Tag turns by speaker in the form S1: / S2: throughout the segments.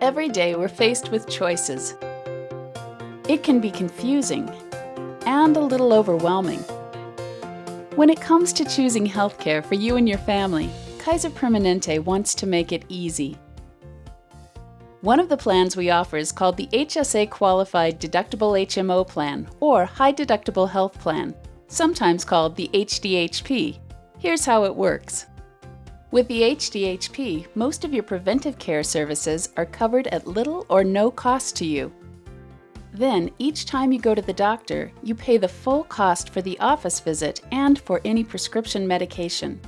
S1: Every day we're faced with choices. It can be confusing and a little overwhelming. When it comes to choosing healthcare for you and your family, Kaiser Permanente wants to make it easy. One of the plans we offer is called the HSA Qualified Deductible HMO Plan, or High Deductible Health Plan, sometimes called the HDHP. Here's how it works. With the HDHP, most of your preventive care services are covered at little or no cost to you. Then, each time you go to the doctor, you pay the full cost for the office visit and for any prescription medication.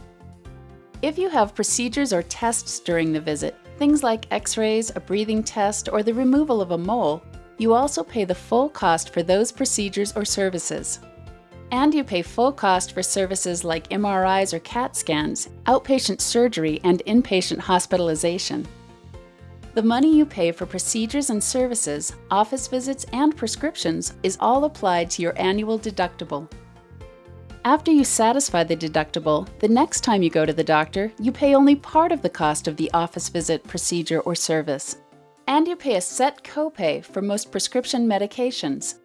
S1: If you have procedures or tests during the visit, things like x-rays, a breathing test, or the removal of a mole, you also pay the full cost for those procedures or services. And you pay full cost for services like MRIs or CAT scans, outpatient surgery, and inpatient hospitalization. The money you pay for procedures and services, office visits, and prescriptions is all applied to your annual deductible. After you satisfy the deductible, the next time you go to the doctor, you pay only part of the cost of the office visit, procedure, or service. And you pay a set copay for most prescription medications.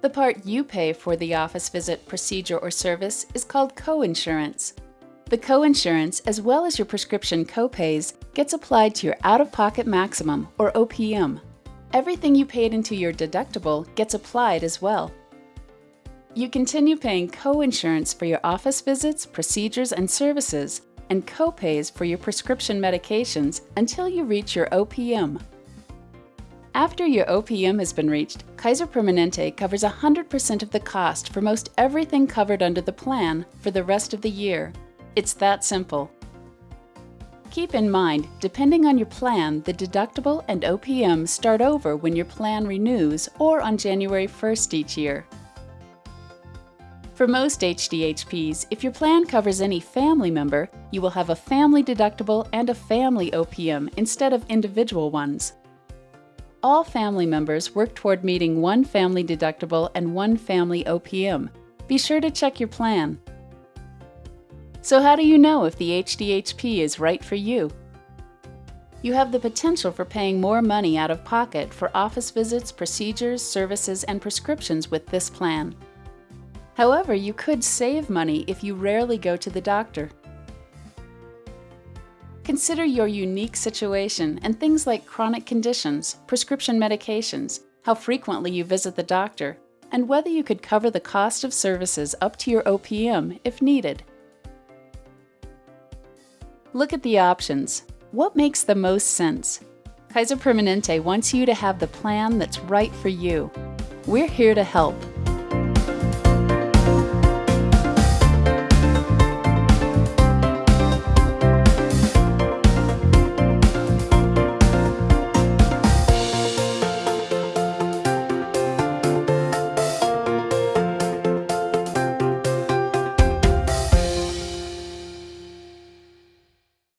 S1: The part you pay for the office visit, procedure, or service is called coinsurance. The coinsurance, as well as your prescription copays, gets applied to your out-of-pocket maximum, or OPM. Everything you paid into your deductible gets applied as well. You continue paying coinsurance for your office visits, procedures, and services, and copays for your prescription medications until you reach your OPM, after your OPM has been reached, Kaiser Permanente covers 100% of the cost for most everything covered under the plan for the rest of the year. It's that simple. Keep in mind, depending on your plan, the deductible and OPM start over when your plan renews or on January 1st each year. For most HDHPs, if your plan covers any family member, you will have a family deductible and a family OPM instead of individual ones all family members work toward meeting one family deductible and one family OPM. Be sure to check your plan. So how do you know if the HDHP is right for you? You have the potential for paying more money out of pocket for office visits, procedures, services, and prescriptions with this plan. However, you could save money if you rarely go to the doctor. Consider your unique situation and things like chronic conditions, prescription medications, how frequently you visit the doctor, and whether you could cover the cost of services up to your OPM if needed. Look at the options. What makes the most sense? Kaiser Permanente wants you to have the plan that's right for you. We're here to help.